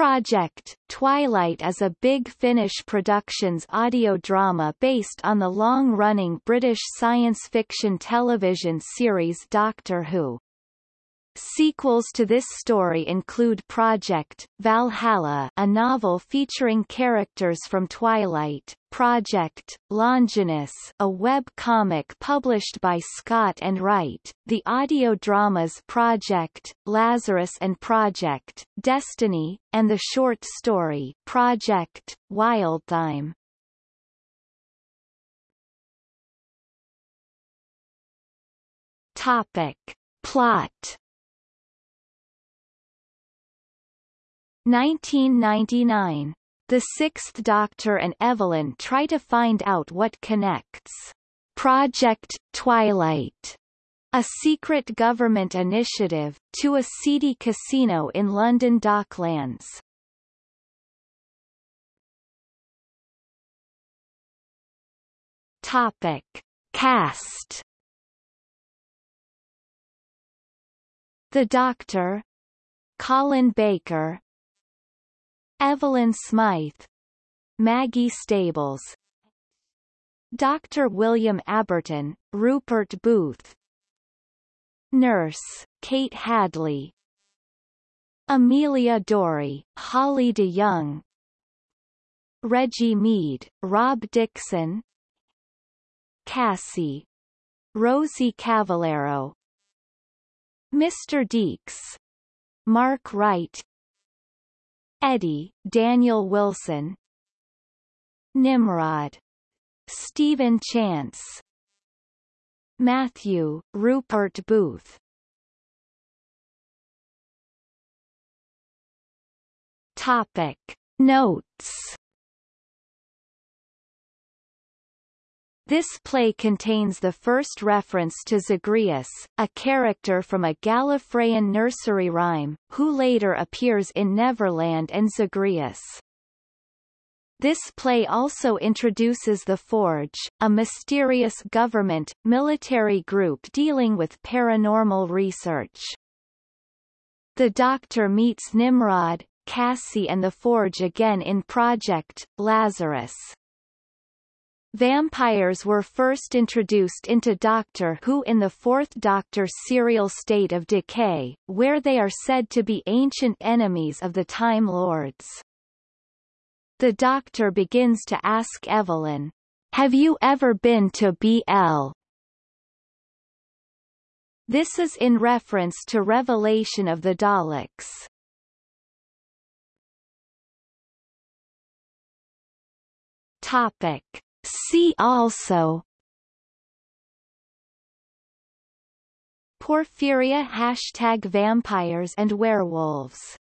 Project Twilight is a Big Finish Productions audio drama based on the long-running British science fiction television series Doctor Who. Sequels to this story include Project Valhalla, a novel featuring characters from Twilight, Project Longinus, a web comic published by Scott and Wright, the audio dramas Project Lazarus and Project Destiny, and the short story Project Wildthyme. Topic. Plot 1999. The Sixth Doctor and Evelyn try to find out what connects Project Twilight, a secret government initiative, to a seedy casino in London Docklands. Topic. Cast The Doctor Colin Baker Evelyn Smythe Maggie Stables Dr. William Aberton, Rupert Booth Nurse, Kate Hadley Amelia Dory, Holly de Young Reggie Mead, Rob Dixon Cassie Rosie Cavaliero Mr. Deeks Mark Wright Eddie, Daniel Wilson Nimrod. Stephen Chance Matthew, Rupert Booth Topic. Notes This play contains the first reference to Zagreus, a character from a Gallifreyan nursery rhyme, who later appears in Neverland and Zagreus. This play also introduces the Forge, a mysterious government, military group dealing with paranormal research. The Doctor meets Nimrod, Cassie and the Forge again in Project Lazarus. Vampires were first introduced into Doctor Who in the Fourth Doctor serial State of Decay, where they are said to be ancient enemies of the Time Lords. The Doctor begins to ask Evelyn, Have you ever been to BL? This is in reference to Revelation of the Daleks. Topic. See also. Porphyria Hashtag Vampires and Werewolves